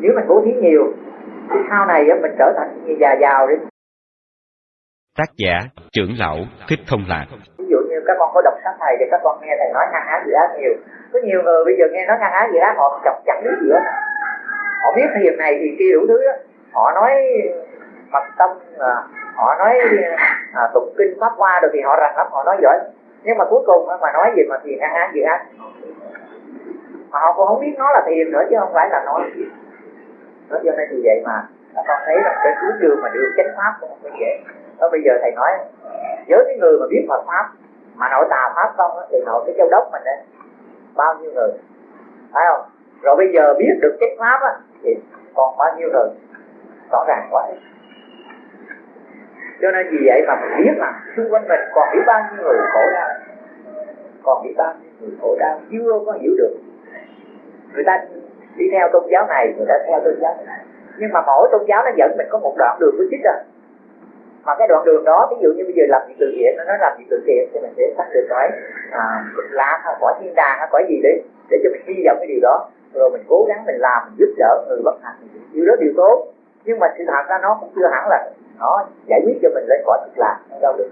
nếu mình bố thí nhiều thì sau này mình trở thành như già giàu đi. Tác giả trưởng lão thích thông lạc. Ví dụ như các con có đọc sách thầy thì các con nghe thầy nói ngang ác dự ác nhiều. Có nhiều người bây giờ nghe nói ngang ác dự ác họ chọc chẳng biết gì hết họ biết thiền này thì kia đủ thứ đó họ nói mật tâm à, họ nói à, tụng kinh pháp hoa rồi thì họ rành lắm họ nói giỏi. Nhưng mà cuối cùng mà nói gì mà thiền ngang ác dự ác mà họ cũng không biết nó là thiền nữa chứ không phải là nói nó cho nên vì vậy mà. Con thấy là cái hướng đường mà được chánh pháp cũng không dễ. Đó, bây giờ thầy nói với cái người mà biết Phật pháp, mà nội tà pháp không thì nội cái châu đốc mình đấy bao nhiêu người? Phải không? Rồi bây giờ biết được chánh pháp á, thì còn bao nhiêu người? Rõ ràng quá. Cho nên vì vậy mà mình biết là xung quanh mình còn biết bao nhiêu người khổ đau. Còn biết bao nhiêu người khổ đau, chưa có hiểu được. Người ta đi theo tôn giáo này người ta theo tôn giáo này. Nhưng mà mỗi tôn giáo nó dẫn mình có một đoạn đường của chích à mà cái đoạn đường đó ví dụ như bây giờ làm việc từ thiện nó nói làm việc từ thiện thì mình sẽ xác định cái à, lá hay quả thiên đàng hay quả gì đấy để cho mình hy vọng cái điều đó. Rồi mình cố gắng mình làm mình giúp đỡ người bất hạnh điều đó điều tốt. Nhưng mà sự thật ra nó cũng chưa hẳn là nó giải quyết cho mình lên quả thực làm nó đâu được.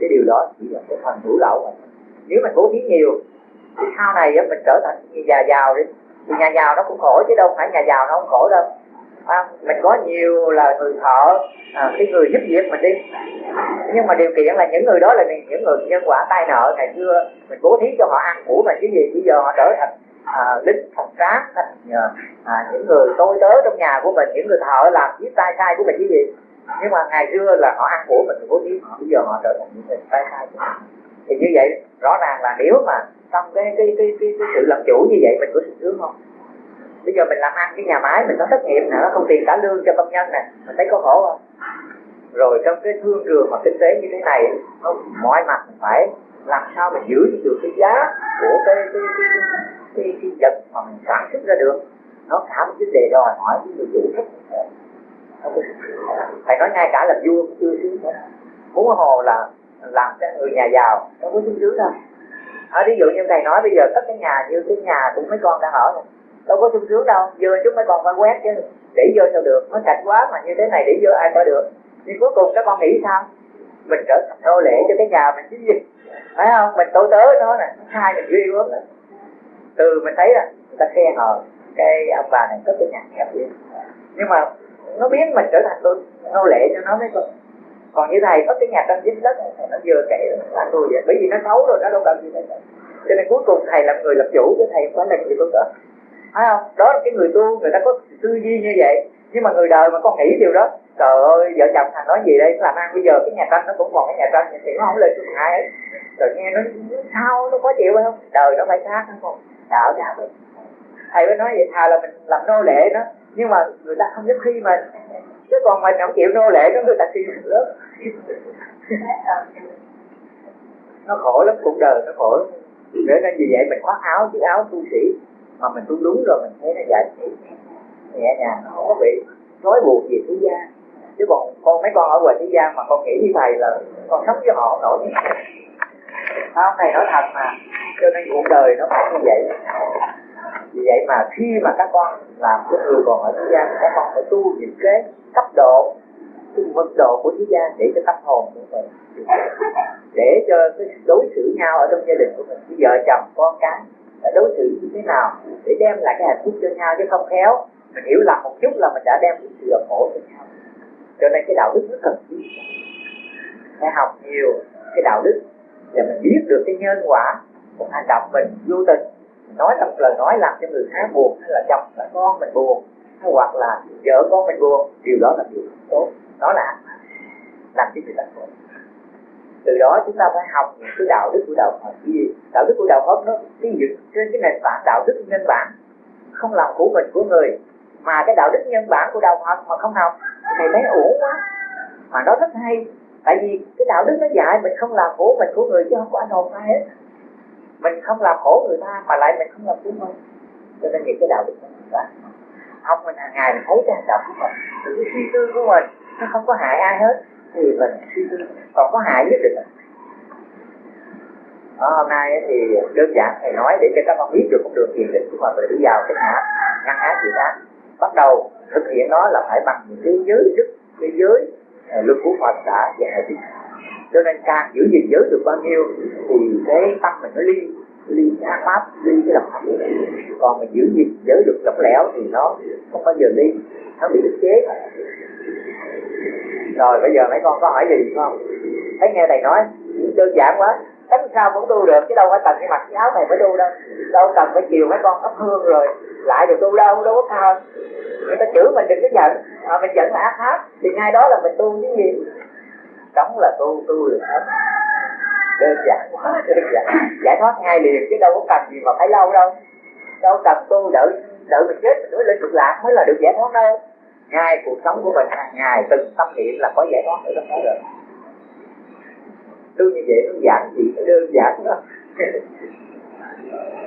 Cái điều đó chỉ là cái phần hữu lậu mà. Nếu mình bố thí nhiều thì sau này mình trở thành như nhà giàu đi. Thì nhà giàu nó cũng khổ chứ đâu phải nhà giàu nó không khổ đâu. À, mình có nhiều là người thợ à, cái người giúp việc mình đi. Nhưng mà điều kiện là những người đó là những người nhân quả tai nợ. Ngày xưa mình bố thí cho họ ăn của mà chứ gì. Bây giờ họ trở thành à, lính phòng tráng thành à, à những người tôi tớ trong nhà của mình những người thợ làm giết tay sai của mình chứ gì. Nhưng mà ngày xưa là họ ăn của mình bố thí. Họ bây giờ họ trở thành những người tay sai của mình. Thì như vậy rõ ràng là nếu mà trong cái cái cái cái, cái sự làm chủ như vậy mình có sự sướng không? Bây giờ mình làm ăn cái nhà máy mình có thất nghiệp nè nó không tiền trả lương cho công nhân nè mình thấy có khổ không? Rồi trong cái thương trường mà kinh tế như thế này nó mọi mặt mình phải làm sao mình giữ được cái giá của cái cái cái cái, cái, cái vật mà mình sản xuất ra được? Nó cả một cái đề đòi hỏi cái người chủ rất phải nói ngay cả làm vua cũng chưa sướng nữa muốn hồ là làm cái người nhà giàu nó có sung sướng đâu à, ví dụ như thầy nói bây giờ tất cái nhà như cái nhà của mấy con đang ở này đâu có sung sướng đâu vừa chút mấy con phải quét chứ. Để vô sao được nó sạch quá mà như thế này để vô ai có được. Thì cuối cùng các con nghĩ sao? Mình trở thành nô lệ cho cái nhà mình chứ gì. Phải không? Mình tối tớ nó nè hai mình duy quá. Từ mình thấy là người ta khen họ cái ông bà này có cái nhà đẹp vậy. Nhưng mà nó biến mình trở thành nô lệ cho nó mấy con còn như thầy có cái nhà tâm dính đất này, nó vừa kể là tôi vậy. Bởi vì nó xấu rồi nó đâu cần gì hết cho nên cuối cùng thầy làm người làm chủ chứ thầy không phải là người tu đó. Phải không? Đó là cái người tu người ta có tư duy như vậy. Nhưng mà người đời mà con nghĩ điều đó trời ơi vợ chồng thằng nói gì đây? Làm ăn bây giờ cái nhà tranh nó cũng còn cái nhà tranh thì nó không lên xuống ai ấy. Rồi nghe nó sao nó có chịu không? Đời nó phải khác không? Đạo đạo thầy mới nói vậy thà là mình làm nô lệ nó nhưng mà người ta không giúp khi mình chứ còn mình không chịu nô lệ nó người ta khi lớp. Nó khổ lắm, cuộc đời nó khổ lắm. Để nên vì vậy mình khoác áo, chiếc áo tu sĩ. Mà mình tu đúng rồi, mình thấy nó giải thích nhẹ nhàng không có bị nói buộc gì thế gian. Chứ còn con, mấy con ở ngoài thế gian mà con nghĩ như thầy là con sống với họ nổi. Không, thầy nói thật mà, cho nên cuộc đời nó phải như vậy vì vậy mà khi mà các con làm cái người còn ở thế gian, các con phải tu những cái cấp độ cái mức độ của thế gian để cho tâm hồn của mình để cho cái đối xử nhau ở trong gia đình của mình. Cái vợ chồng, con cái đã đối xử như thế nào để đem lại cái hạnh phúc cho nhau chứ không khéo. Mình hiểu lầm một chút là mình đã đem cái sự khổ cho nhau. Cho nên cái đạo đức rất cần thiết. Phải học nhiều cái đạo đức để mình biết được cái nhân quả của hành động mình vô tình nói một lời nói làm cho người khác buồn hay là chồng là con mình buồn hay hoặc là vợ con mình buồn, điều đó là điều không tốt. Đó là làm cho người ta khổ. Từ đó chúng ta phải học những cái đạo đức của đạo Phật gì? Đạo đức của đạo Phật nó xây dựng trên cái nền tảng đạo đức nhân bản, không làm của mình của người, mà cái đạo đức nhân bản của đạo Phật mà không học thì thấy uổng quá. Mà nó rất hay, tại vì cái đạo đức nó dạy mình không làm của mình của người chứ không có anh hồn ai hết mình không làm khổ người ta mà lại mình không làm chúng mình cho nên những cái đạo đức đó học mình hàng ngày mình thấy cái hành động của mình từ cái suy tư của mình nó không có hại ai hết. Thì mình suy tư còn có hại nhất định ở hôm nay thì đơn giản thầy nói để cho các con biết được con đường thiền định của mình để đi vào cái ngã ngăn ác. Dự đầu thực hiện nó là phải bằng những cái giới đức cái giới uh, luật của Phật đã dạy cho nên càng giữ gìn giới được bao nhiêu thì cái tâm mình nó ly ly ác pháp ly cái độc hạnh còn mình giữ gìn giới được lỏng lẻo thì nó không bao giờ ly nó bị ức chế. Rồi bây giờ mấy con có hỏi gì không? Thấy nghe thầy nói đơn giản quá cách sao cũng tu được chứ đâu phải cần cái mặc cái áo này mới tu đâu. Đâu cần phải chiều mấy con thắp hương rồi lại được tu đâu đâu có sao. người ta chửi mình đừng có giận à, mình giận là ác pháp thì ngay đó là mình tu cái gì cống là tu tu được hết đơn giản quá, đơn giản. Giải thoát ngay liền chứ đâu có cần gì mà phải lâu đâu. Đâu cần tu đợi đợi mình chết mình mới lên cực lạc mới là được giải thoát đâu. Ngay cuộc sống của mình hàng ngày từng tâm niệm là có giải thoát ở trong đó rồi. Tu như vậy nó giản dị, nó đơn giản đó.